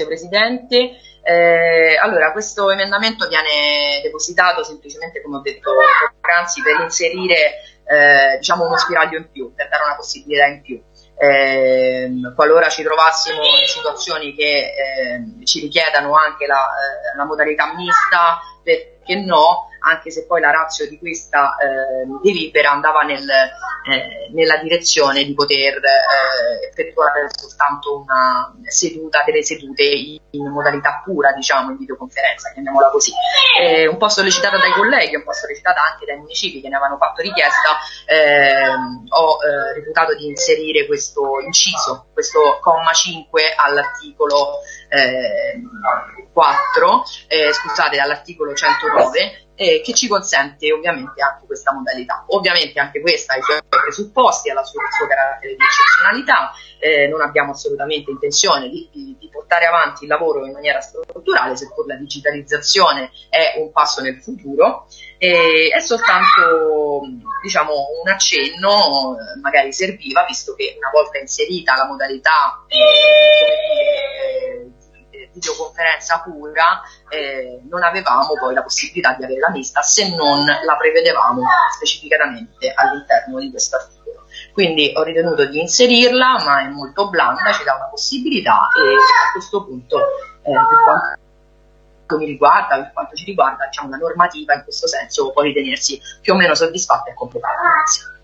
Grazie Presidente. Eh, allora, questo emendamento viene depositato semplicemente, come ho detto poc'anzi, per inserire eh, diciamo uno spiraglio in più, per dare una possibilità in più. Eh, qualora ci trovassimo in situazioni che eh, ci richiedano anche la, eh, la modalità mista, perché no, anche se poi la razza di questa eh, delibera andava nel, eh, nella direzione di poter eh, effettuare soltanto una seduta, delle sedute in modalità pura, diciamo, in videoconferenza, chiamiamola così. un po' sollecitata dai colleghi, un po' sollecitata anche dai municipi che ne avevano fatto richiesta, ehm, ho eh, reputato di inserire questo inciso, questo comma 5 all'articolo 4, ehm, eh, scusate, all'articolo 109 eh, che ci consente ovviamente anche questa modalità. Ovviamente anche questa ha i suoi presupposti, ha il suo carattere di eccezionalità, eh, non abbiamo assolutamente intenzione di, di, portare avanti il lavoro in maniera strutturale, seppur la digitalizzazione è un passo nel futuro, è soltanto diciamo, un accenno, magari serviva, visto che una volta inserita la modalità eh, videoconferenza pura eh, non avevamo poi la possibilità di avere la mista se non la prevedevamo specificatamente all'interno di questo articolo. Quindi ho ritenuto di inserirla, ma è molto blanda, ci dà una possibilità e a questo punto eh, per quanto mi riguarda, per quanto ci riguarda, diciamo, la normativa in questo senso può ritenersi più o meno soddisfatta e completata. Grazie.